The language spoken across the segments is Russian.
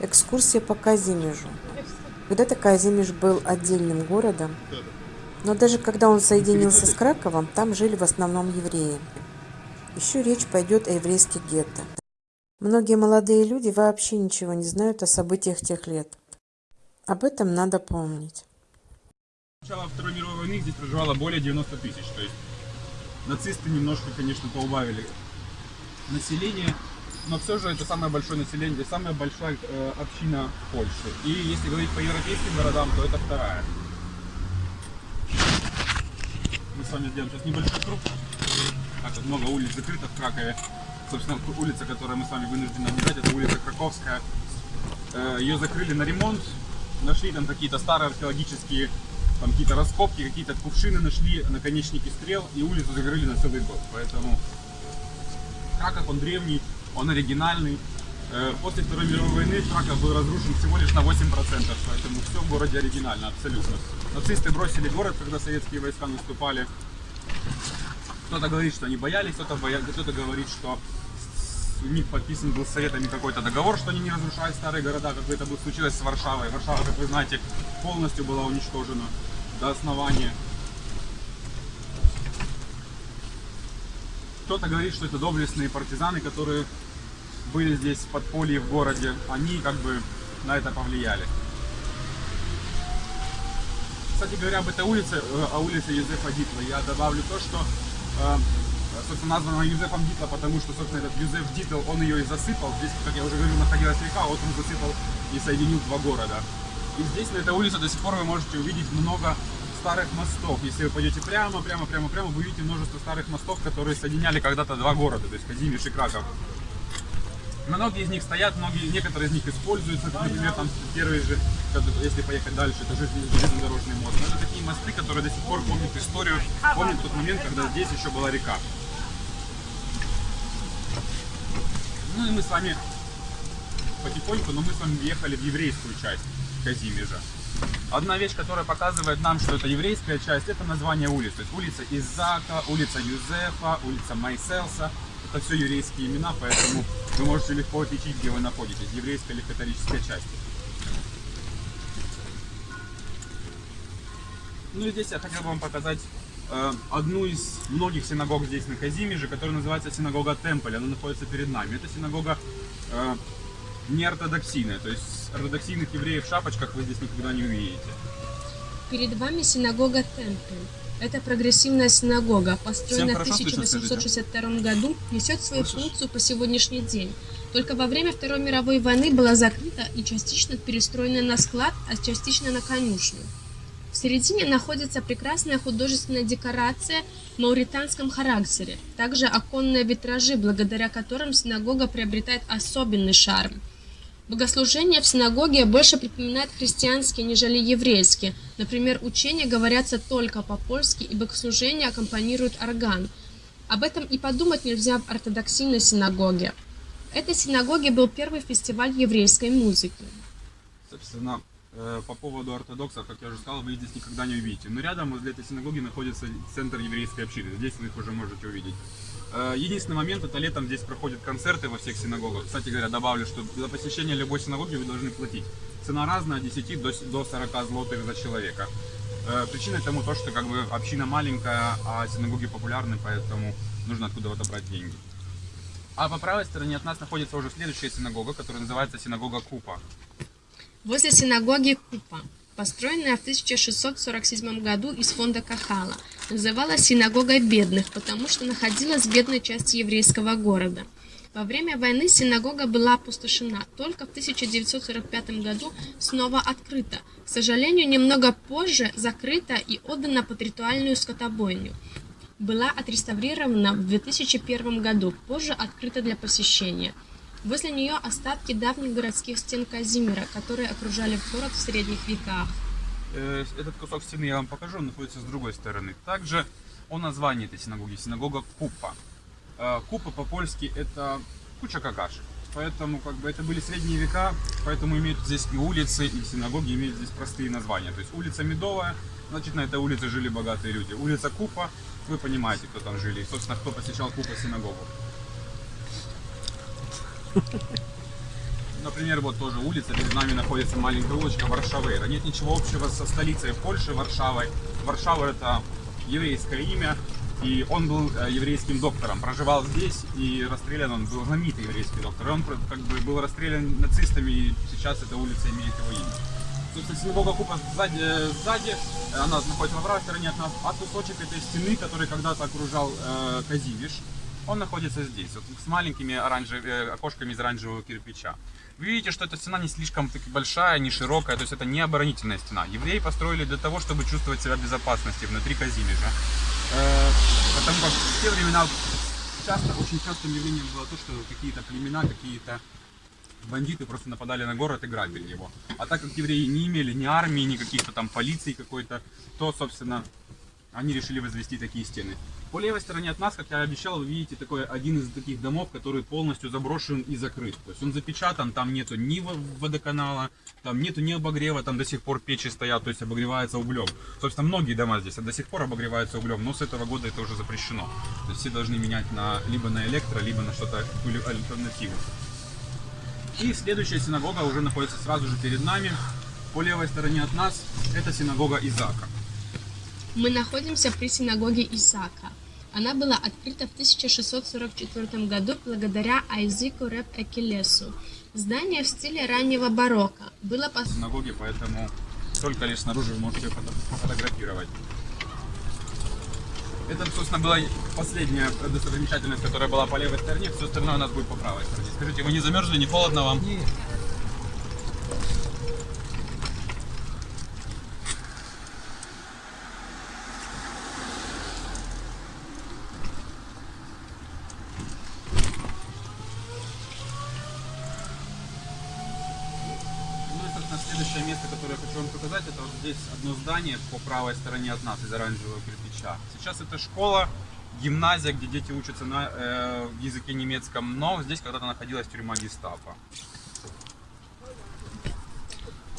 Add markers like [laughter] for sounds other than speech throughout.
Экскурсия по Казимежу. Когда-то Казимеж был отдельным городом, но даже когда он соединился с Краковом, там жили в основном евреи. Еще речь пойдет о еврейских гетто. Многие молодые люди вообще ничего не знают о событиях тех лет. Об этом надо помнить. Начало Второй мировой войны здесь проживало более 90 тысяч. То есть нацисты немножко, конечно, поубавили население, но все же это самое большое население, самая большая э, община Польши. И если говорить по европейским городам, то это вторая. Мы с вами сделаем сейчас небольшой круг. Так вот много улиц закрыто в Кракове. Собственно, улица, которую мы с вами вынуждены объезжать, это улица Краковская. Э, Ее закрыли на ремонт. Нашли там какие-то старые археологические там какие-то раскопки, какие-то кувшины нашли, наконечники стрел, и улицу закрыли на целый год. Поэтому Краков, он древний, он оригинальный. Э, После Второй мировой войны Краков был разрушен всего лишь на 8%, поэтому все в городе оригинально, абсолютно. Нацисты бросили город, когда советские войска наступали. Кто-то говорит, что они боялись, кто-то боя... кто говорит, что у них подписан был с советами какой-то договор, что они не разрушают старые города, как это бы случилось с Варшавой. Варшава, как вы знаете, полностью была уничтожена до основания. Кто-то говорит, что это доблестные партизаны, которые были здесь в подполье в городе. Они как бы на это повлияли. Кстати говоря, об этой улице, э, о улице Юзефа Дитла, я добавлю то, что э, собственно, названа Юзефом Дитла, потому что, собственно, этот Юзеф Дитл, он ее и засыпал. Здесь, как я уже говорил, находилась река, вот он засыпал и соединил два города. И здесь, на этой улице, до сих пор вы можете увидеть много старых мостов. Если вы пойдете прямо, прямо, прямо, прямо, вы увидите множество старых мостов, которые соединяли когда-то два города, то есть Казимиш и Краков. Многие из них стоят, многие, некоторые из них используются, например, там первый же, если поехать дальше, это железнодорожный мост. Но это такие мосты, которые до сих пор помнят историю, помнят тот момент, когда здесь еще была река. Ну и мы с вами потихоньку, но мы с вами въехали в еврейскую часть Казимежа. Одна вещь, которая показывает нам, что это еврейская часть, это название улиц. То есть улица Изака, улица Юзефа, улица Майселса. Это все еврейские имена, поэтому вы можете легко отличить, где вы находитесь, еврейская или католическая часть. Ну и здесь я хотел бы вам показать э, одну из многих синагог здесь на Казимеже, которая называется синагога Темполь. Она находится перед нами. Это синагога э, неортодоксийная, то есть ортодоксийных евреев в шапочках вы здесь никогда не увидите. Перед вами синагога Темпель. Это прогрессивная синагога, построенная в 1862 году, несет свою функцию по сегодняшний день. Только во время Второй мировой войны была закрыта и частично перестроена на склад, а частично на конюшню. В середине находится прекрасная художественная декорация в мауританском характере, также оконные витражи, благодаря которым синагога приобретает особенный шарм. Богослужения в синагоге больше припоминают христианские, нежели еврейские. Например, учения говорятся только по-польски, и богослужения аккомпанирует орган. Об этом и подумать нельзя в ортодоксийной синагоге. В этой синагоге был первый фестиваль еврейской музыки. Собственно, по поводу ортодоксов, как я уже сказал, вы их здесь никогда не увидите. Но рядом возле этой синагоги находится центр еврейской общины. Здесь вы их уже можете увидеть. Э, единственный момент, это летом здесь проходят концерты во всех синагогах. Кстати говоря, добавлю, что за посещение любой синагоги вы должны платить. Цена разная, от 10 до 40 злотых за человека. Э, причина тому то, что как бы община маленькая, а синагоги популярны, поэтому нужно откуда-то брать деньги. А по правой стороне от нас находится уже следующая синагога, которая называется синагога Купа. Возле синагоги Купа построенная в 1647 году из фонда Кахала, называлась синагогой бедных, потому что находилась в бедной части еврейского города. Во время войны синагога была опустошена, только в 1945 году снова открыта. К сожалению, немного позже закрыта и отдана под ритуальную скотобойню. Была отреставрирована в 2001 году, позже открыта для посещения. Возле нее остатки давних городских стен Казимира, которые окружали город в средних веках. Э, этот кусок стены я вам покажу, он находится с другой стороны. Также о названии этой синагоги. Синагога Купа. Э, Купа по-польски это куча какашек. Поэтому как бы это были средние века, поэтому имеют здесь и улицы, и синагоги имеют здесь простые названия. То есть улица Медовая, значит на этой улице жили богатые люди. Улица Купа, вы понимаете, кто там жили. И, собственно, кто посещал Купа синагогу. Например, вот тоже улица, перед нами находится маленькая улочка Варшавейра. Нет ничего общего со столицей Польши, Варшавой. Варшава это еврейское имя, и он был э, еврейским доктором, проживал здесь, и расстрелян он был знаменитый еврейский доктор. И он как бы был расстрелян нацистами, и сейчас эта улица имеет его имя. Собственно, синагога Купа сзади, сзади, она находится на правой стороне от нас, а кусочек этой стены, который когда-то окружал э, Казимиш, он находится здесь, вот, с маленькими оранжев... Э, окошками из оранжевого кирпича. Вы видите, что эта стена не слишком большая, не широкая, то есть это не оборонительная стена. Евреи построили для того, чтобы чувствовать себя в безопасности внутри Казимежа. Э, потому как в те времена часто, очень частым явлением было то, что какие-то племена, какие-то бандиты просто нападали на город и грабили его. А так как евреи не имели ни армии, ни каких-то там полиции какой-то, то, собственно, они решили возвести такие стены. По левой стороне от нас, как я обещал, вы видите такой один из таких домов, который полностью заброшен и закрыт. То есть он запечатан, там нету ни водоканала, там нету ни обогрева, там до сих пор печи стоят, то есть обогревается углем. Собственно, многие дома здесь до сих пор обогреваются углем, но с этого года это уже запрещено. То есть все должны менять на, либо на электро, либо на что-то альтернативу. И следующая синагога уже находится сразу же перед нами. По левой стороне от нас это синагога Изака. Мы находимся при синагоге Исаака. Она была открыта в 1644 году благодаря Айзику Реп Экелесу. Здание в стиле раннего барокко. Было по синагоге, поэтому только лишь снаружи вы можете фотографировать. Это, собственно, была последняя достопримечательность, которая была по левой стороне. Все остальное у нас будет по правой стороне. Скажите, вы не замерзли, не холодно вам? Нет. следующее место, которое я хочу вам показать, это вот здесь одно здание по правой стороне от нас из оранжевого кирпича. Сейчас это школа, гимназия, где дети учатся на э, языке немецком, но здесь когда-то находилась тюрьма гестапо.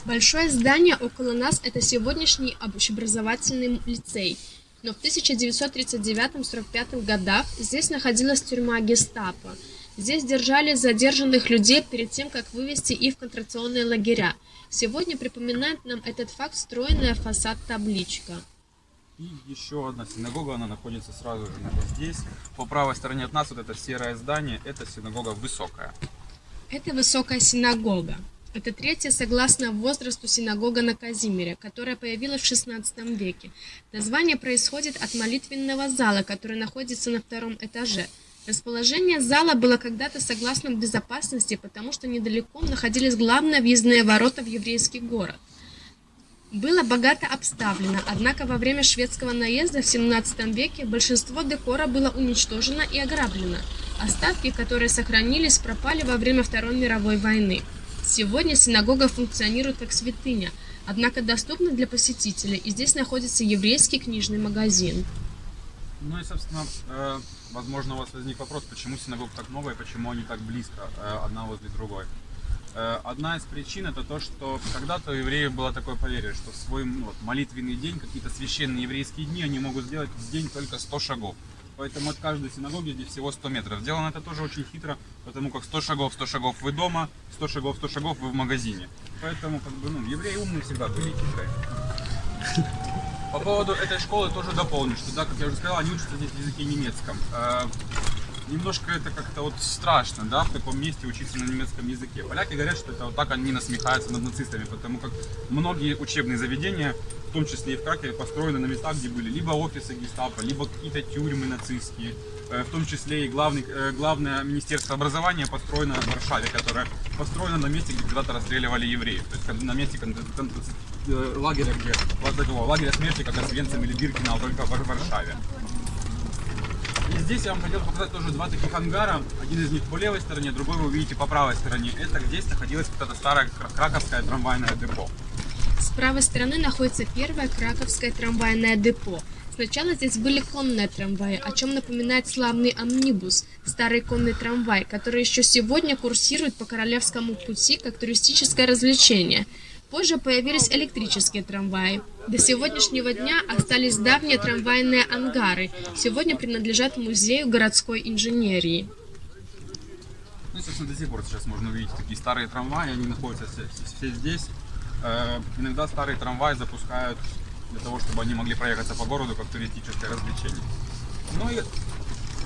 Большое здание около нас это сегодняшний общеобразовательный лицей. Но в 1939-45 годах здесь находилась тюрьма гестапо. Здесь держали задержанных людей перед тем, как вывести их в концентрационные лагеря. Сегодня припоминает нам этот факт встроенная фасад-табличка. И еще одна синагога, она находится сразу же здесь. По правой стороне от нас вот это серое здание, это синагога высокая. Это высокая синагога. Это третья, согласно возрасту, синагога на Казимире, которая появилась в 16 веке. Название происходит от молитвенного зала, который находится на втором этаже – Расположение зала было когда-то согласно безопасности, потому что недалеко находились главные въездные ворота в еврейский город. Было богато обставлено, однако во время шведского наезда в 17 веке большинство декора было уничтожено и ограблено. Остатки, которые сохранились, пропали во время Второй мировой войны. Сегодня синагога функционирует как святыня, однако доступна для посетителей, и здесь находится еврейский книжный магазин. Ну и, собственно, э, возможно, у вас возник вопрос, почему синагог так много и почему они так близко э, одна возле другой. Э, одна из причин это то, что когда-то у евреев было такое поверье, что в свой ну, вот, молитвенный день, какие-то священные еврейские дни, они могут сделать в день только 100 шагов. Поэтому от каждой синагоги здесь всего 100 метров. Сделано это тоже очень хитро, потому как 100 шагов, 100 шагов вы дома, 100 шагов, 100 шагов вы в магазине. Поэтому, как бы, ну, евреи умные всегда были хитрые. По поводу этой школы тоже дополню, что, да, как я уже сказал, они учатся здесь в языке немецком. Немножко это как-то вот страшно, да, в таком месте учиться на немецком языке. Поляки говорят, что это вот так они насмехаются над нацистами, потому как многие учебные заведения, в том числе и в Кракове, построены на местах, где были либо офисы гестапо, либо какие-то тюрьмы нацистские. Э, в том числе и главный, э, главное министерство образования построено в Варшаве, которое построено на месте, где когда-то расстреливали евреев. То есть на месте Э, лагеря, где лагеря смерти, как Освенцим или Биркинау, только в Варшаве. И здесь я вам хотел показать тоже два таких ангара. Один из них по левой стороне, другой вы увидите по правой стороне. Это здесь находилась вот эта старая краковская трамвайная депо. С правой стороны находится первое краковское трамвайное депо. Сначала здесь были конные трамваи, о чем напоминает славный амнибус, старый конный трамвай, который еще сегодня курсирует по Королевскому пути как туристическое развлечение – Позже появились электрические трамваи. До сегодняшнего дня остались давние трамвайные ангары, сегодня принадлежат Музею городской инженерии. Ну, собственно, до сих пор сейчас можно увидеть такие старые трамваи, они находятся все, все здесь. Э, иногда старые трамваи запускают для того, чтобы они могли проехаться по городу как туристическое развлечение. Ну и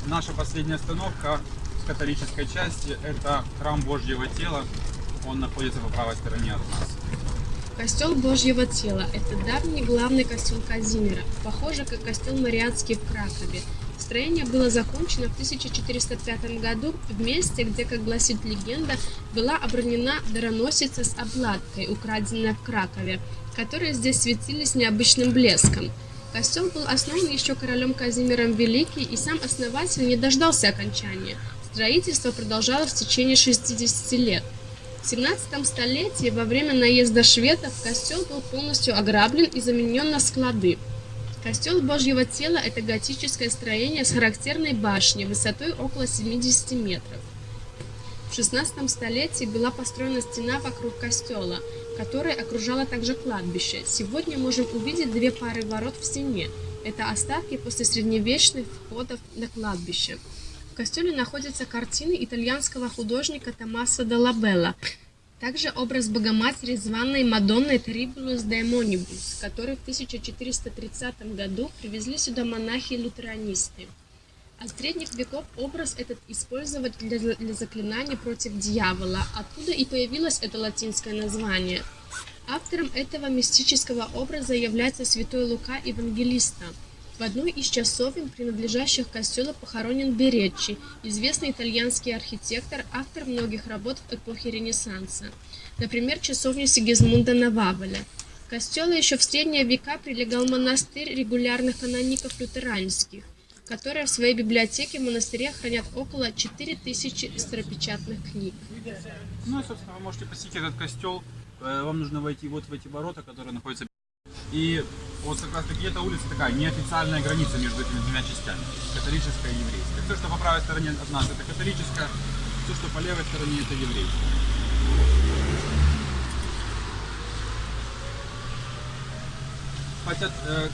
наша последняя остановка с католической части – это храм Божьего тела. Он находится по правой стороне от нас. Костел Божьего тела – это давний главный костел Казимира, похоже, как костел Мариатский в Кракове. Строение было закончено в 1405 году в месте, где, как гласит легенда, была обронена дароносица с обладкой, украденная в Кракове, которые здесь светились необычным блеском. Костел был основан еще королем Казимиром Великий, и сам основатель не дождался окончания. Строительство продолжалось в течение 60 лет. В 17 столетии во время наезда шведов костел был полностью ограблен и заменен на склады. Костел Божьего тела – это готическое строение с характерной башней высотой около 70 метров. В 16 столетии была построена стена вокруг костела, которая окружала также кладбище. Сегодня можем увидеть две пары ворот в стене. Это остатки после средневечных входов на кладбище. В костеле находятся картины итальянского художника Томаса де Лабелла, также образ Богоматери званной Мадонной Трибулус Демонибус, который в 1430 году привезли сюда монахи-лютеранисты. От средних веков образ этот использовать для, для заклинаний против дьявола, оттуда и появилось это латинское название. Автором этого мистического образа является святой Лука Евангелиста – в одной из часовен, принадлежащих костелу, похоронен Береччи, известный итальянский архитектор, автор многих работ в эпохе Ренессанса. Например, часовня Сигизмунда на Вавеле. К костелу еще в средние века прилегал монастырь регулярных каноников лютеранских, которые в своей библиотеке в монастыре хранят около 4000 старопечатных книг. Ну и, собственно, вы можете посетить этот костел. Э, вам нужно войти вот в эти ворота, которые находятся и вот как раз таки эта улица такая неофициальная граница между этими двумя частями, католическая и еврейская. Все, что по правой стороне от нас, это католическая, все, что по левой стороне, это еврейская. Э,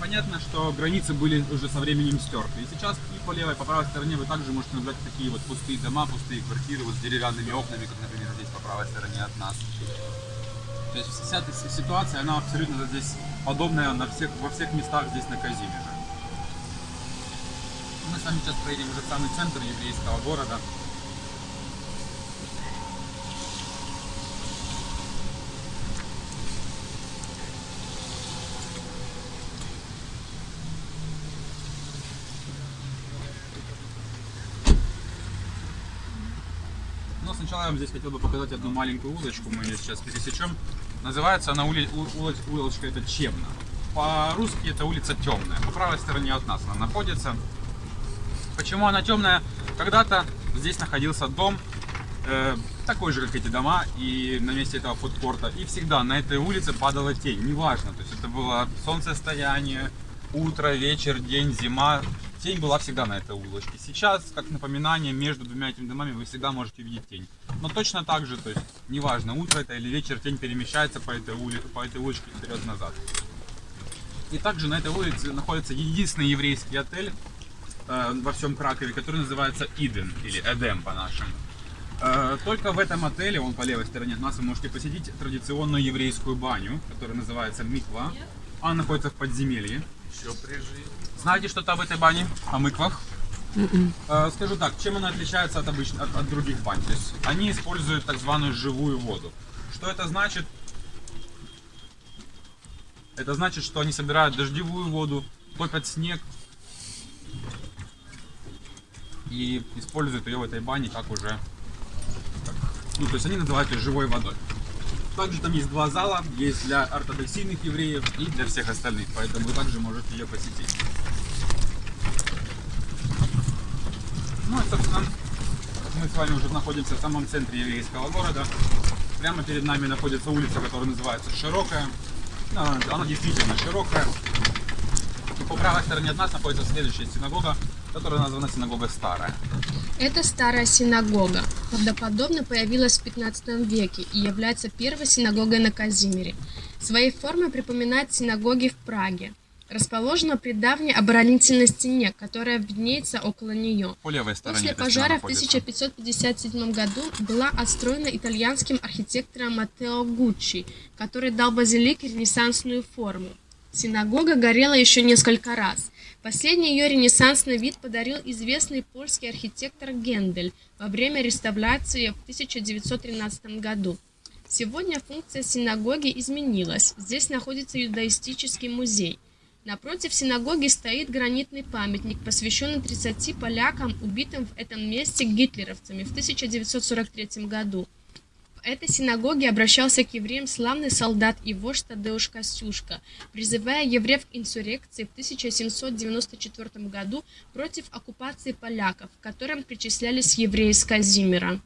понятно, что границы были уже со временем стерты. И сейчас и по левой, и по правой стороне вы также можете наблюдать такие вот пустые дома, пустые квартиры вот с деревянными окнами, как, например, здесь по правой стороне от нас. То есть вся эта ситуация, она абсолютно здесь подобная на всех, во всех местах здесь на Казимиже. Мы с вами сейчас проедем уже в самый центр еврейского города. Вам здесь хотел бы показать одну маленькую улочку, мы ее сейчас пересечем. Называется она ули, улоч, улочка это Чемна. По-русски это улица Темная. По правой стороне от нас она находится. Почему она темная? Когда-то здесь находился дом, э, такой же, как эти дома, и на месте этого фудкорта. И всегда на этой улице падала тень, неважно. То есть это было солнцестояние, утро, вечер, день, зима. Тень была всегда на этой улочке. Сейчас, как напоминание, между двумя этими домами вы всегда можете видеть тень. Но точно так же, то есть, неважно, утро это или вечер, тень перемещается по этой улице, по этой улочке вперед-назад. И также на этой улице находится единственный еврейский отель э, во всем Кракове, который называется Иден, или Эдем по-нашему. Э, только в этом отеле, он по левой стороне от нас, вы можете посетить традиционную еврейскую баню, которая называется Миква. Она находится в подземелье. Еще при жизни. Знаете что-то об этой бане? О мыквах? Э, скажу так, чем она отличается от, обычных, от, от других бань? То есть они используют так званую живую воду. Что это значит? Это значит, что они собирают дождевую воду, топят снег и используют ее в этой бане как уже... Ну, то есть они называют ее живой водой. Также там есть два зала, есть для ортодоксийных евреев и для всех остальных, поэтому вы также можете ее посетить. Ну и, собственно, мы с вами уже находимся в самом центре еврейского города. Прямо перед нами находится улица, которая называется Широкая. Она, она действительно широкая. И по правой стороне от нас находится следующая синагога, которая названа синагога Старая. Это старая синагога. Правдоподобно появилась в 15 веке и является первой синагогой на Казимире. Своей формой припоминает синагоги в Праге. Расположена при давней оборонительной стене, которая виднеется около нее. По левой стороне После пожара в 1557 году была отстроена итальянским архитектором Маттео Гуччи, который дал базилике ренессансную форму. Синагога горела еще несколько раз. Последний ее ренессансный вид подарил известный польский архитектор Гендель во время реставрации в 1913 году. Сегодня функция синагоги изменилась. Здесь находится юдаистический музей. Напротив синагоги стоит гранитный памятник, посвященный 30 полякам, убитым в этом месте гитлеровцами в 1943 году. В этой синагоге обращался к евреям славный солдат и вождь Тадеуш Костюшка, призывая евреев к инсуррекции в 1794 году против оккупации поляков, которым причислялись евреи из Казимира.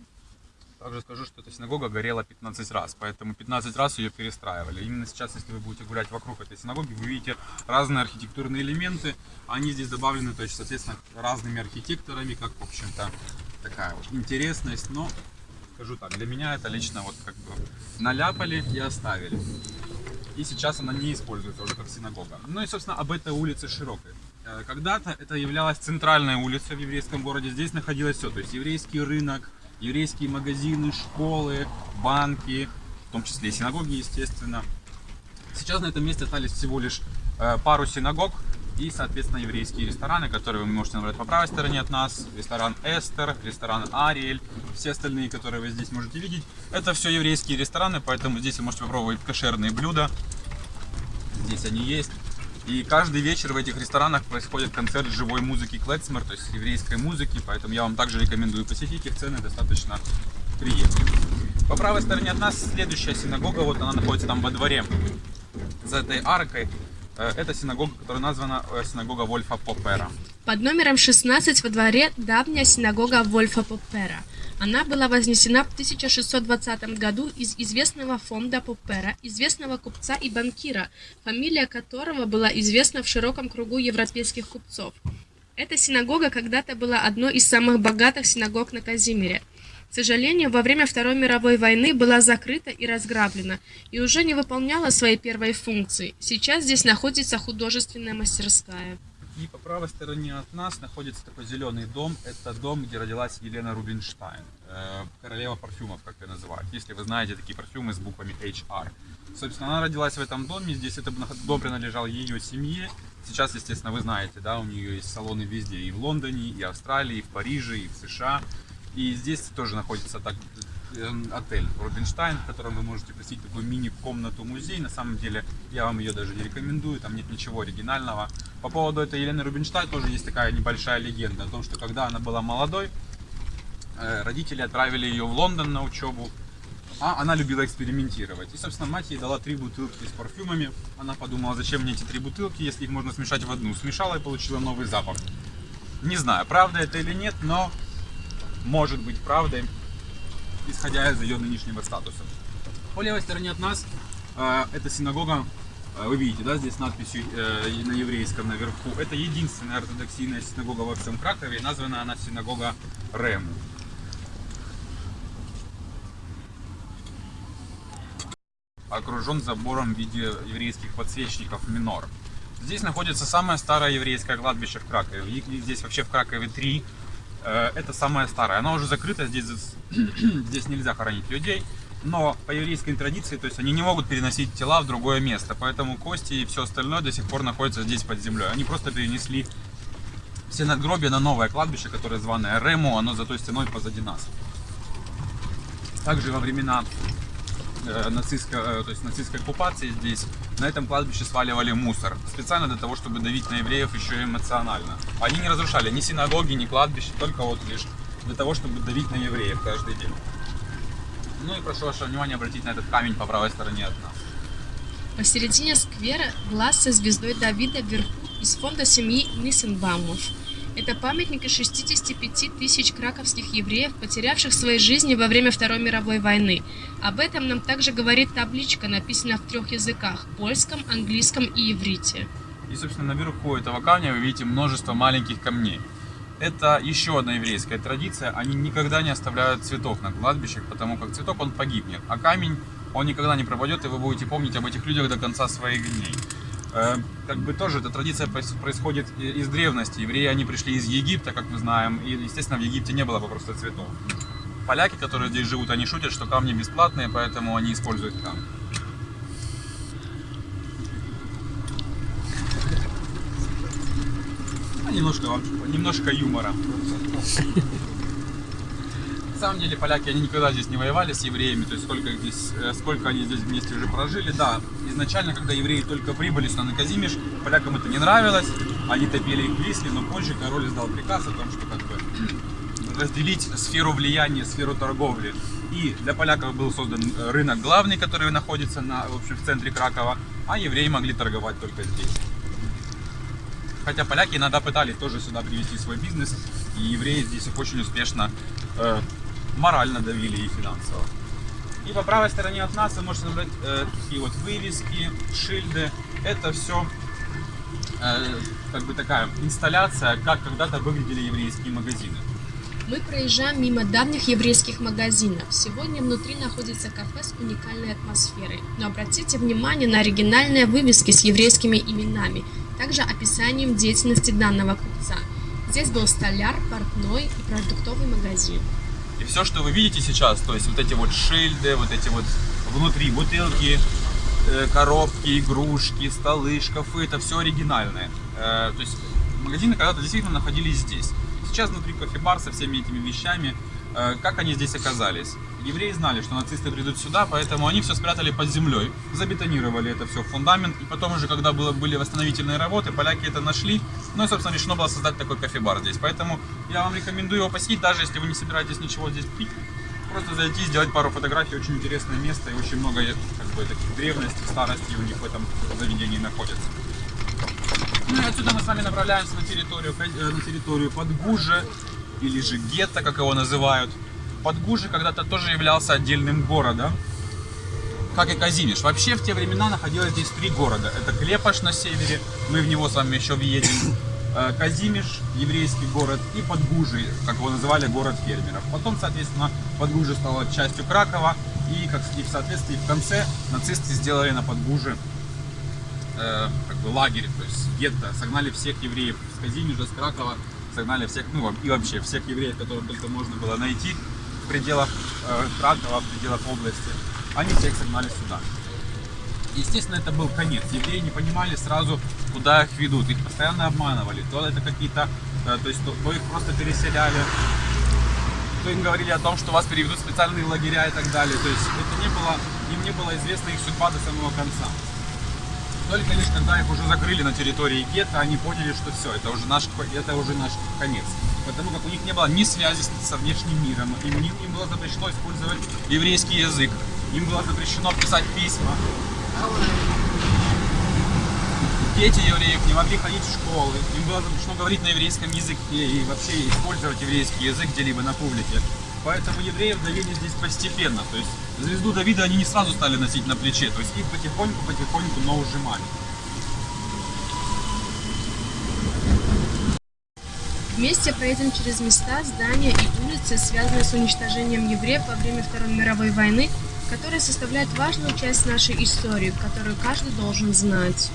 Также скажу, что эта синагога горела 15 раз, поэтому 15 раз ее перестраивали. Именно сейчас, если вы будете гулять вокруг этой синагоги, вы видите разные архитектурные элементы. Они здесь добавлены, то есть, соответственно, разными архитекторами, как, в общем-то, такая вот интересность. Но, скажу так, для меня это лично вот как бы наляпали и оставили. И сейчас она не используется уже как синагога. Ну и, собственно, об этой улице широкой. Э, когда-то это являлась центральная улица в еврейском городе. Здесь находилось все, то есть еврейский рынок, еврейские магазины, школы, банки, в том числе и синагоги, естественно. Сейчас на этом месте остались всего лишь э, пару синагог и, соответственно, еврейские рестораны, которые вы можете набрать по правой стороне от нас. Ресторан Эстер, ресторан Ариэль, все остальные, которые вы здесь можете видеть. Это все еврейские рестораны, поэтому здесь вы можете попробовать кошерные блюда. Здесь они есть. И каждый вечер в этих ресторанах происходит концерт живой музыки клецмер, то есть еврейской музыки, поэтому я вам также рекомендую посетить их, цены достаточно приемлемые. По правой стороне от нас следующая синагога, вот она находится там во дворе, за этой аркой. Э, это синагога, которая названа э, синагога Вольфа Попера. Под номером 16 во дворе давняя синагога Вольфа Попера – она была вознесена в 1620 году из известного фонда Поппера, известного купца и банкира, фамилия которого была известна в широком кругу европейских купцов. Эта синагога когда-то была одной из самых богатых синагог на Казимире. К сожалению, во время Второй мировой войны была закрыта и разграблена, и уже не выполняла своей первой функции. Сейчас здесь находится художественная мастерская. И по правой стороне от нас находится такой зеленый дом. Это дом, где родилась Елена Рубинштайн, э, королева парфюмов, как ее называют. Если вы знаете такие парфюмы с буквами HR. Собственно, она родилась в этом доме. Здесь этот дом принадлежал ее семье. Сейчас, естественно, вы знаете, да, у нее есть салоны везде. И в Лондоне, и в Австралии, и в Париже, и в США. И здесь тоже находится так, отель Рубинштайн, в котором вы можете посетить такую мини-комнату-музей. На самом деле, я вам ее даже не рекомендую, там нет ничего оригинального. По поводу этой Елены Рубинштайн тоже есть такая небольшая легенда о том, что когда она была молодой, э, родители отправили ее в Лондон на учебу, а она любила экспериментировать. И, собственно, мать ей дала три бутылки с парфюмами. Она подумала, зачем мне эти три бутылки, если их можно смешать в одну. Смешала и получила новый запах. Не знаю, правда это или нет, но может быть правдой исходя из ее нынешнего статуса. По левой стороне от нас э, это синагога, э, вы видите, да, здесь надписью э, на еврейском наверху. Это единственная ортодоксийная синагога во всем Кракове, названа она синагога Рему. Окружен забором в виде еврейских подсвечников минор. Здесь находится самое старое еврейское кладбище в Кракове. Здесь вообще в Кракове три. Э, это самое старое. Оно уже закрыто, здесь, [clears throat] здесь нельзя хоронить людей. Но по еврейской традиции, то есть они не могут переносить тела в другое место. Поэтому кости и все остальное до сих пор находятся здесь под землей. Они просто перенесли все надгробия на новое кладбище, которое званое Рему. Оно за той стеной позади нас. Также во времена э, нацистской, э, то есть нацистской оккупации здесь на этом кладбище сваливали мусор. Специально для того, чтобы давить на евреев еще эмоционально. Они не разрушали ни синагоги, ни кладбища, только вот лишь для того, чтобы давить на евреев каждый день. Ну и прошу ваше внимание обратить на этот камень по правой стороне от нас. Посередине сквера глаз со звездой Давида вверху из фонда семьи Ниссенбаумов. Это памятник из 65 тысяч краковских евреев, потерявших свои жизни во время Второй мировой войны. Об этом нам также говорит табличка, написанная в трех языках – польском, английском и иврите. И, собственно, наверху этого камня вы видите множество маленьких камней. Это еще одна еврейская традиция. Они никогда не оставляют цветов на кладбищах, потому как цветок он погибнет, а камень он никогда не пропадет, и вы будете помнить об этих людях до конца своих дней. Э, как бы тоже эта традиция происходит из древности. Евреи, они пришли из Египта, как мы знаем, и, естественно, в Египте не было просто цветов. Поляки, которые здесь живут, они шутят, что камни бесплатные, поэтому они используют камни. А немножко, немножко юмора. На самом деле поляки, они никогда здесь не воевали с евреями, то есть сколько, здесь, э, сколько они здесь вместе уже прожили. Да, изначально, когда евреи только прибыли сюда на Казимиш, полякам это не нравилось, они топили их Висле, но позже король издал приказ о том, что как бы [clears throat] разделить сферу влияния, сферу торговли. И для поляков был создан э, рынок главный, который находится на, в, общем, в центре Кракова, а евреи могли торговать только здесь. Хотя поляки иногда пытались тоже сюда привести свой бизнес, и евреи здесь очень успешно э, морально давили и финансово. И по правой стороне от нас вы можете наблюдать э, такие вот вывески, шильды. Это все э, как бы такая инсталляция, как когда-то выглядели еврейские магазины. Мы проезжаем мимо давних еврейских магазинов. Сегодня внутри находится кафе с уникальной атмосферой. Но обратите внимание на оригинальные вывески с еврейскими именами, также описанием деятельности данного купца. Здесь был столяр, портной и продуктовый магазин. И все, что вы видите сейчас, то есть вот эти вот шильды, вот эти вот внутри бутылки, э, коробки, игрушки, столы, шкафы, это все оригинальное. Э, то есть магазины когда-то действительно находились здесь. Сейчас внутри кофе-бар со всеми этими вещами, как они здесь оказались? Евреи знали, что нацисты придут сюда, поэтому они все спрятали под землей, забетонировали это все в фундамент, и потом уже, когда было, были восстановительные работы, поляки это нашли, ну и, собственно, решено было создать такой кофе-бар здесь. Поэтому я вам рекомендую его посетить, даже если вы не собираетесь ничего здесь пить, просто зайти, сделать пару фотографий, очень интересное место, и очень много как бы, таких древностей, старостей у них в этом заведении находится. Ну и отсюда мы с вами направляемся на территорию, э, на территорию Подгужа, или же гетто, как его называют. Подгужи когда-то тоже являлся отдельным городом, как и Казимиш. Вообще в те времена находилось здесь три города. Это Клепаш на севере, мы в него с вами еще въедем. Э, Казимиш, еврейский город, и Подгужи, как его называли, город фермеров. Потом, соответственно, Подгужи стало частью Кракова, и, как и в соответствии в конце нацисты сделали на Подгуже э, как бы лагерь, то есть гетто, согнали всех евреев с Казимежа, с Кракова, согнали всех, ну и вообще всех евреев, которых только можно было найти в пределах э, Кракова, в пределах области, они всех согнали сюда. Естественно, это был конец. Евреи не понимали сразу, куда их ведут. Их постоянно обманывали. То это какие-то, э, то есть то, то их просто переселяли, то им говорили о том, что вас переведут в специальные лагеря и так далее. То есть это не было, им не было известна их судьба до самого конца. Только лишь когда их уже закрыли на территории гетто, они поняли, что все, это уже наш, это уже наш конец. Потому как у них не было ни связи со внешним миром, им, им было запрещено использовать еврейский язык, им было запрещено писать письма. Дети евреев не могли ходить в школы, им было запрещено говорить на еврейском языке и вообще использовать еврейский язык где-либо на публике. Поэтому евреев давили здесь постепенно. То есть звезду Давида они не сразу стали носить на плече. То есть их потихоньку-потихоньку, но ужимали. Вместе проедем через места, здания и улицы, связанные с уничтожением евреев во время Второй мировой войны, которые составляют важную часть нашей истории, которую каждый должен знать.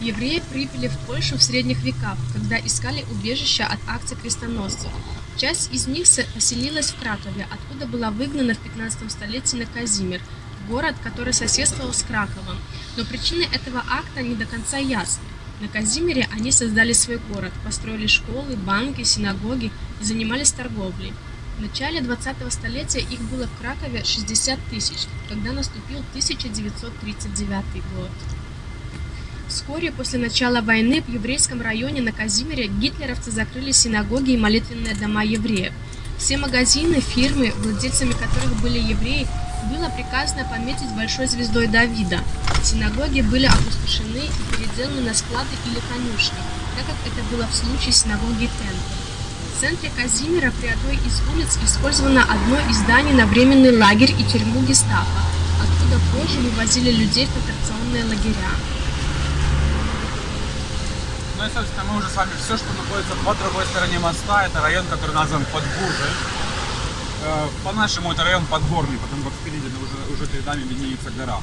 Евреи прибыли в Польшу в средних веках, когда искали убежища от акций крестоносцев. Часть из них поселилась в Кракове, откуда была выгнана в 15 столетии на Казимир, город, который соседствовал с Краковом. Но причины этого акта не до конца ясны. На Казимире они создали свой город, построили школы, банки, синагоги и занимались торговлей. В начале 20-го столетия их было в Кракове 60 тысяч, когда наступил 1939 год. Вскоре после начала войны в еврейском районе на Казимире гитлеровцы закрыли синагоги и молитвенные дома евреев. Все магазины, фирмы, владельцами которых были евреи, было приказано пометить большой звездой Давида. Синагоги были опустошены и переделаны на склады или конюшни, так как это было в случае синагоги Темпель. В центре Казимира при одной из улиц использовано одно из зданий на временный лагерь и тюрьму гестапо, откуда позже вывозили людей в концентрационные лагеря. И, собственно, мы уже с вами все, что находится по другой стороне моста, это район, который назван Подгужи. Э, по-нашему это район Подгорный, потому как впереди уже, уже перед нами виднеется гора.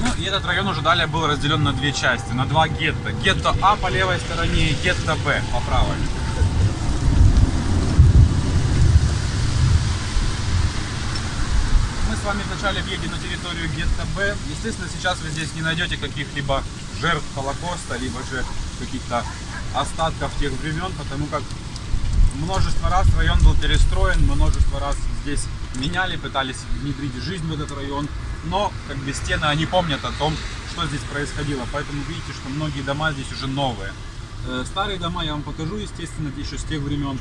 Ну и этот район уже далее был разделен на две части, на два гетто. Гетто А по левой стороне и гетто Б по правой. Мы с вами вначале въедем на территорию гетто Б. Естественно, сейчас вы здесь не найдете каких-либо жертв Холокоста, либо же каких-то остатков тех времен, потому как множество раз район был перестроен, множество раз здесь меняли, пытались внедрить жизнь в этот район, но как бы стены, они помнят о том, что здесь происходило, поэтому видите, что многие дома здесь уже новые. Э, старые дома я вам покажу, естественно, еще с тех времен.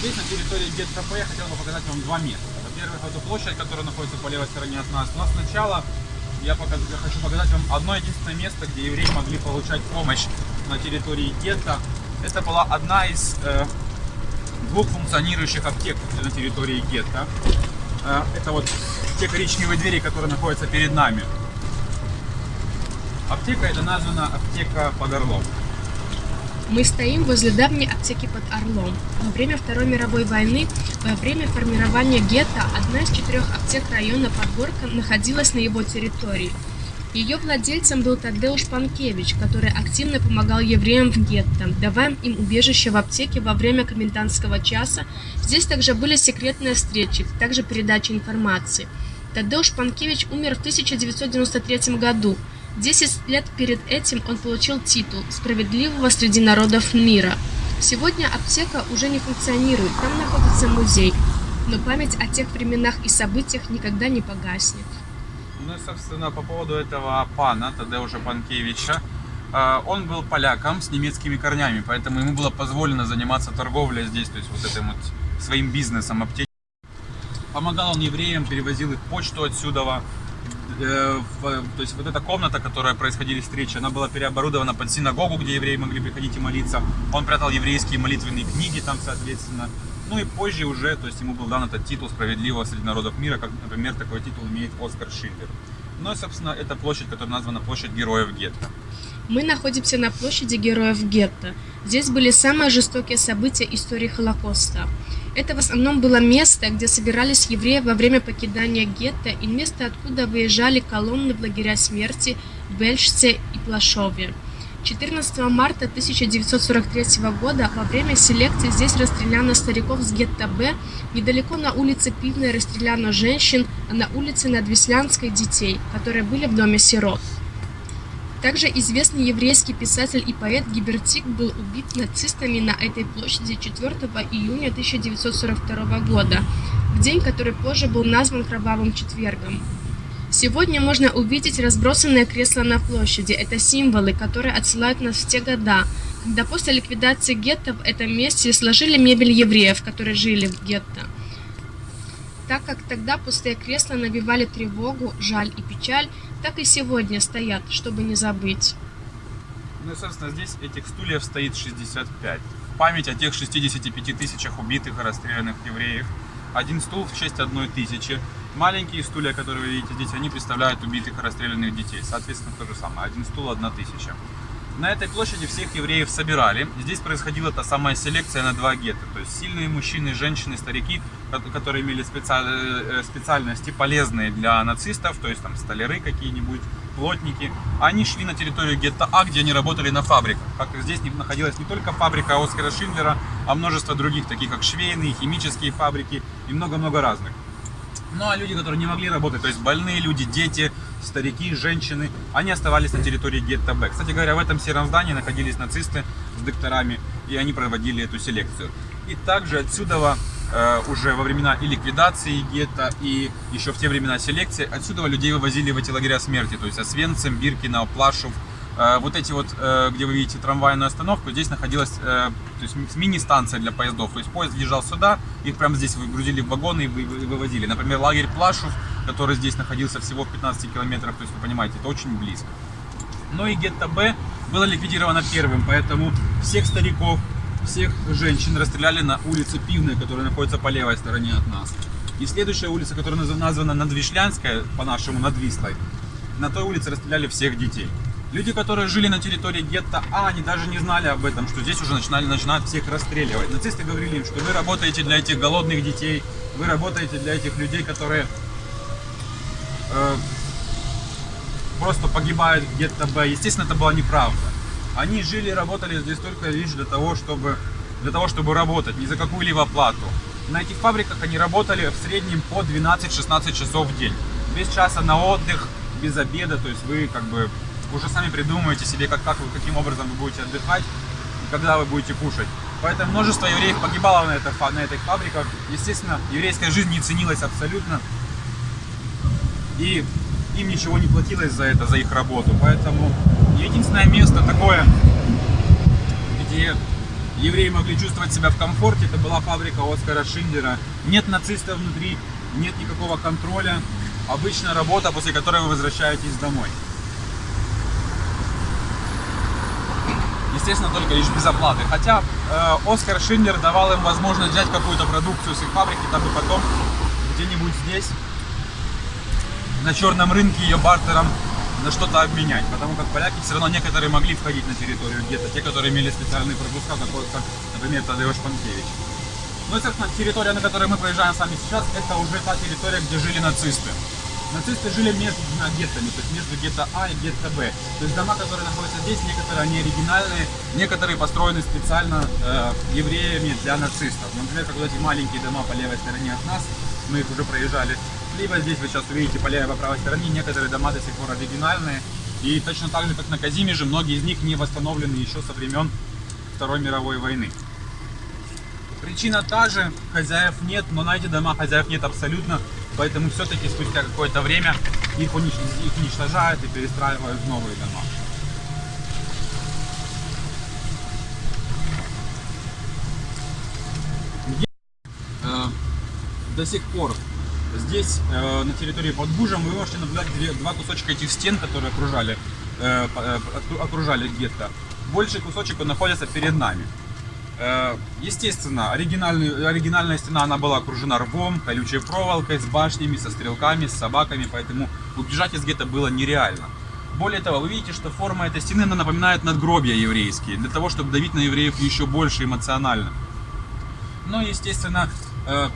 Здесь, на территории ГетКП, я хотел бы показать вам два места. Во-первых, эту площадь, которая находится по левой стороне от нас. Но сначала я, показ... я хочу показать вам одно единственное место, где евреи могли получать помощь на территории гетто. Это была одна из э, двух функционирующих аптек на территории гетто. Э, это вот те коричневые двери, которые находятся перед нами. Аптека это названа аптека под Орлом. Мы стоим возле давней аптеки под Орлом. Во время Второй мировой войны, во время формирования гетто, одна из четырех аптек района Подгорка находилась на его территории. Ее владельцем был Тадеуш Панкевич, который активно помогал евреям в гетто, давая им убежище в аптеке во время комендантского часа. Здесь также были секретные встречи, также передача информации. Тадеуш Панкевич умер в 1993 году. Десять лет перед этим он получил титул «Справедливого среди народов мира». Сегодня аптека уже не функционирует, там находится музей, но память о тех временах и событиях никогда не погаснет. Ну и, собственно, по поводу этого пана, Тадеуша Панкевича, э, он был поляком с немецкими корнями, поэтому ему было позволено заниматься торговлей здесь, то есть вот этим вот своим бизнесом аптеки. Помогал он евреям, перевозил их почту отсюда, то есть вот эта комната, которая происходили встречи, она была переоборудована под синагогу, где евреи могли приходить и молиться. Он прятал еврейские молитвенные книги там, соответственно. Ну и позже уже, то есть ему был дан этот титул справедливого среди народов мира, как, например, такой титул имеет Оскар Шиллер. Ну и, собственно, это площадь, которая названа площадь героев гетто. Мы находимся на площади героев гетто. Здесь были самые жестокие события истории Холокоста. Это в основном было место, где собирались евреи во время покидания гетто и место, откуда выезжали колонны в лагеря смерти в Бельшце и Плашове. 14 марта 1943 года во время селекции здесь расстреляно стариков с гетто Б, недалеко на улице Пивной расстреляно женщин, а на улице Надвеслянской детей, которые были в доме сирот. Также известный еврейский писатель и поэт Гибертик был убит нацистами на этой площади 4 июня 1942 года, в день, который позже был назван Кровавым четвергом. Сегодня можно увидеть разбросанные кресла на площади. Это символы, которые отсылают нас в те года, когда после ликвидации гетто в этом месте сложили мебель евреев, которые жили в гетто так как тогда пустые кресла навевали тревогу, жаль и печаль, так и сегодня стоят, чтобы не забыть. Ну и, собственно, здесь этих стульев стоит 65. В память о тех 65 тысячах убитых и расстрелянных евреев. Один стул в честь одной тысячи. Маленькие стулья, которые вы видите здесь, они представляют убитых и расстрелянных детей. Соответственно, то же самое. Один стул, одна тысяча. На этой площади всех евреев собирали. Здесь происходила та самая селекция на два гетто. То есть сильные мужчины, женщины, старики, которые имели э, специальности полезные для нацистов, то есть там столяры какие-нибудь, плотники. Они шли на территорию гетто А, где они работали на фабриках. Как здесь находилась не только фабрика Оскара Шиндлера, а множество других, таких как швейные, химические фабрики и много-много разных. Ну а люди, которые не могли работать, то есть больные люди, дети, старики, женщины, они оставались на территории гетто Б. Кстати говоря, в этом сером здании находились нацисты с докторами, и они проводили эту селекцию. И также отсюда э, уже во времена и ликвидации гетто, и еще в те времена селекции, отсюда людей вывозили в эти лагеря смерти, то есть Освенцим, Биркина, Плашев, вот эти вот, э, где вы видите трамвайную остановку, здесь находилась э, то есть мини-станция для поездов. То есть поезд въезжал сюда, их прямо здесь выгрузили в вагоны и вывозили. Например, лагерь Плашев, который здесь находился всего в 15 километрах, то есть вы понимаете, это очень близко. Но и гетто Б было ликвидировано первым, поэтому всех стариков, всех женщин расстреляли на улице Пивной, которая находится по левой стороне от нас. И следующая улица, которая названа Надвишлянская, по-нашему Надвислой, на той улице расстреляли всех детей. Люди, которые жили на территории гетто А, они даже не знали об этом, что здесь уже начинали, начинают всех расстреливать. Нацисты говорили им, что вы работаете для этих голодных детей, вы работаете для этих людей, которые э, просто погибают в гетто Б. Естественно, это была неправда. Они жили и работали здесь только лишь для того, чтобы, для того, чтобы работать, не за какую-либо плату. На этих фабриках они работали в среднем по 12-16 часов в день. Без часа на отдых, без обеда, то есть вы как бы уже сами придумаете себе, как, как вы, каким образом вы будете отдыхать когда вы будете кушать. Поэтому множество евреев погибало на, это, на этих фабриках. Естественно, еврейская жизнь не ценилась абсолютно. И им ничего не платилось за это, за их работу. Поэтому единственное место такое, где евреи могли чувствовать себя в комфорте, это была фабрика Оскара Шиндера. Нет нацистов внутри, нет никакого контроля. Обычная работа, после которой вы возвращаетесь домой. Естественно, только лишь без оплаты. Хотя э, Оскар Шиндер давал им возможность взять какую-то продукцию с их фабрики, дабы потом где-нибудь здесь, на черном рынке ее бартером на что-то обменять. Потому как поляки все равно некоторые могли входить на территорию где-то, те, которые имели специальные пропуска, как, например, Тадеуш Панкевич. Ну и, собственно, территория, на которой мы проезжаем с вами сейчас, это уже та территория, где жили нацисты. Нацисты жили между двумя геттами, то есть между гетто А и гетто Б. То есть дома, которые находятся здесь, некоторые они оригинальные, некоторые построены специально э, евреями для нацистов. Например, как вот эти маленькие дома по левой стороне от нас, мы их уже проезжали. Либо здесь вы сейчас увидите по левой по правой стороне, некоторые дома до сих пор оригинальные. И точно так же, как на Казимеже, многие из них не восстановлены еще со времен Второй мировой войны. Причина та же, хозяев нет, но на эти дома хозяев нет абсолютно. Поэтому все-таки спустя какое-то время их, унич... их уничтожают и перестраивают в новые дома. Э, до сих пор здесь, э, на территории под Бужем, вы можете наблюдать два кусочка этих стен, которые окружали, э, окружали гетто. Больший кусочек он находится перед нами. Э, естественно, оригинальная стена она была окружена рвом, колючей проволокой, с башнями, со стрелками, с собаками, поэтому убежать из гетто было нереально. Более того, вы видите, что форма этой стены она напоминает надгробия еврейские, для того, чтобы давить на евреев еще больше эмоционально. Но, естественно, Э,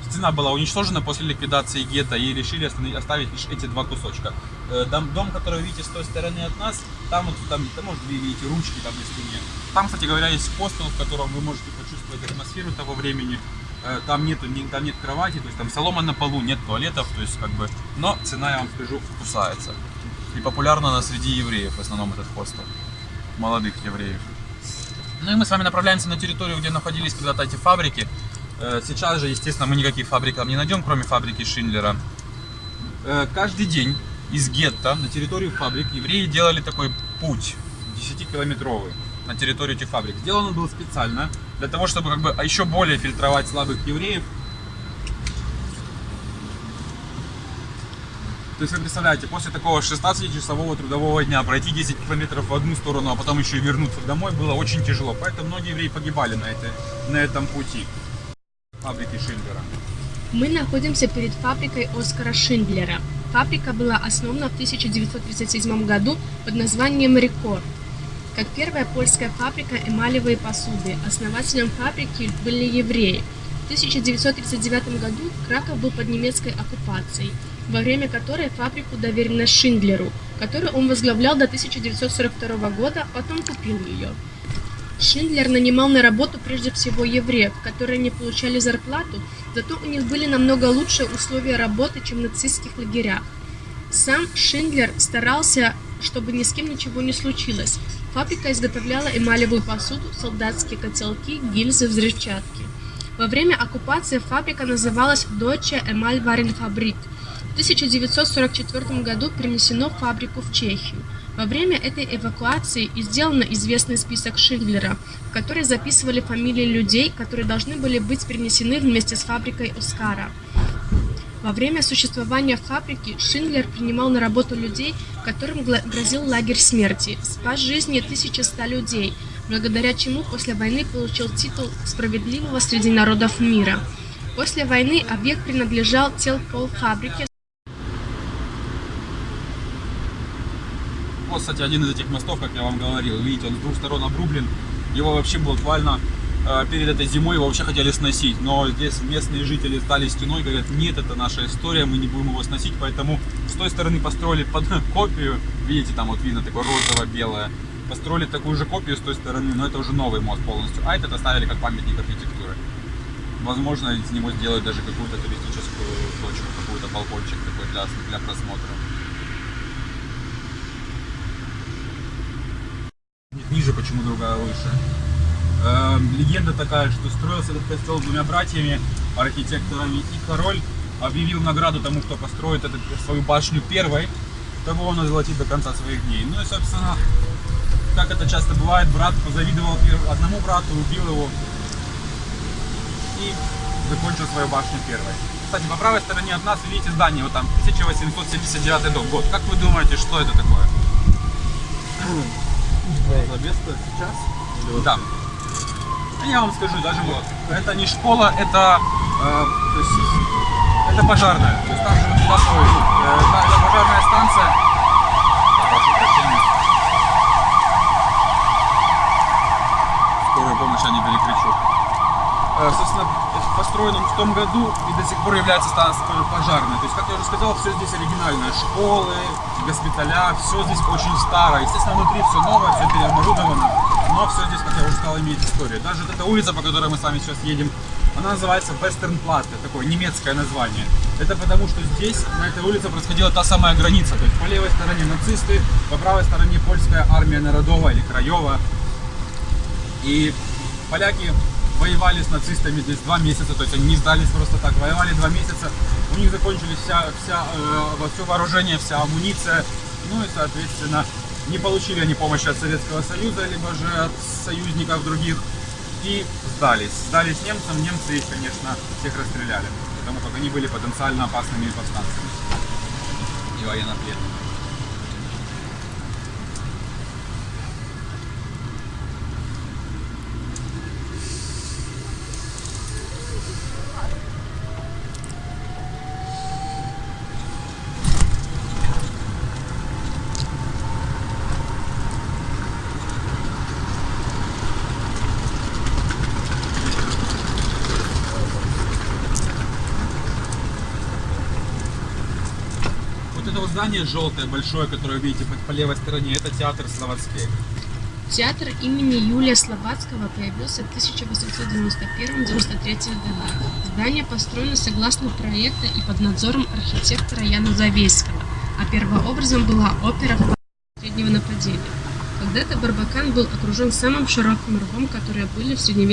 стена была уничтожена после ликвидации гетто и решили оставить лишь эти два кусочка. Э, дом, дом, который вы видите с той стороны от нас, там, вот, там, там может, вы видите ручки там на стене. Там, кстати говоря, есть хостел, в котором вы можете почувствовать атмосферу того времени. Э, там, нету, там нет кровати, то есть там солома на полу, нет туалетов, то есть как бы... Но цена, я вам скажу, кусается. И популярна она среди евреев, в основном этот хостел. Молодых евреев. Ну и мы с вами направляемся на территорию, где находились когда-то эти фабрики. Э, сейчас же, естественно, мы никаких фабрик там не найдем, кроме фабрики Шиндлера. Э, каждый день из гетто на территорию фабрик евреи делали такой путь 10-километровый на территорию этих фабрик. Сделан он был специально для того, чтобы как бы еще более фильтровать слабых евреев. То есть вы представляете, после такого 16-часового трудового дня пройти 10 километров в одну сторону, а потом еще и вернуться домой было очень тяжело. Поэтому многие евреи погибали на, этой, на этом пути фабрики Шиндлера? Мы находимся перед фабрикой Оскара Шиндлера. Фабрика была основана в 1937 году под названием Рекорд. Как первая польская фабрика эмалевой посуды, основателем фабрики были евреи. В 1939 году Краков был под немецкой оккупацией, во время которой фабрику доверено Шиндлеру, который он возглавлял до 1942 года, потом купил ее. Шиндлер нанимал на работу прежде всего евреев, которые не получали зарплату, зато у них были намного лучшие условия работы, чем в нацистских лагерях. Сам Шиндлер старался, чтобы ни с кем ничего не случилось. Фабрика изготовляла эмалевую посуду, солдатские котелки, гильзы, взрывчатки. Во время оккупации фабрика называлась Deutsche Emalwarenfabrik. В 1944 году перенесено фабрику в Чехию. Во время этой эвакуации сделан известный список Шиндлера, в который записывали фамилии людей, которые должны были быть перенесены вместе с фабрикой Оскара. Во время существования фабрики Шиндлер принимал на работу людей, которым грозил лагерь смерти, спас жизни 1100 людей, благодаря чему после войны получил титул справедливого среди народов мира. После войны объект принадлежал телпол вот, кстати, один из этих мостов, как я вам говорил, видите, он с двух сторон обрублен. Его вообще буквально э, перед этой зимой его вообще хотели сносить, но здесь местные жители стали стеной, говорят, нет, это наша история, мы не будем его сносить, поэтому с той стороны построили под [laughs] копию, видите, там вот видно такое розово-белое, построили такую же копию с той стороны, но это уже новый мост полностью, а этот оставили как памятник архитектуры. Возможно, из него сделают даже какую-то туристическую точку, какой-то балкончик такой для, для просмотра. Ниже почему другая выше. Э, легенда такая, что строился этот костел двумя братьями, архитекторами, и король объявил награду тому, кто построит этот, свою башню первой, того он озолотит до конца своих дней. Ну и, собственно, как это часто бывает, брат позавидовал одному брату, убил его и закончил свою башню первой. Кстати, по правой стороне от нас видите здание, вот там 1879 дом, год. Как вы думаете, что это такое? Место сейчас? Или Да. А Я вам скажу, даже вот, это не школа, это, э, то есть, это пожарная. То есть там же туда свой, э, та- это пожарная станция. Прошу прощения. Скорую помощь я не перекричу. Э, собственно, построен он в том году и до сих пор является станцией пожарной. То есть, как я уже сказал, все здесь оригинальное. Школы, госпиталя, все здесь очень старое. Естественно, внутри все новое, все переоборудовано. Но все здесь, как я уже сказал, имеет историю. Даже вот эта улица, по которой мы с вами сейчас едем, она называется это такое немецкое название. Это потому, что здесь, на этой улице, происходила та самая граница. То есть по левой стороне нацисты, по правой стороне польская армия народова или краева. И поляки воевали с нацистами здесь два месяца, то есть они не сдались просто так, воевали два месяца, у них закончились вся, вся, э, все вооружение, вся амуниция, ну и, соответственно, не получили они помощи от Советского Союза, либо же от союзников других, и сдались. Сдались немцам, немцы их, конечно, всех расстреляли, потому как они были потенциально опасными повстанцами и военнопленными. Вот это вот желтое, большое, которое вы видите по, левой стороне, это театр Словацкий. Театр имени Юлия Слободского появился в 1891-93 годах. Здание построено согласно проекта и под надзором архитектора Яна Завейского, а первообразом была опера среднего нападения. Когда-то Барбакан был окружен самым широким рвом, которые были в средневековье.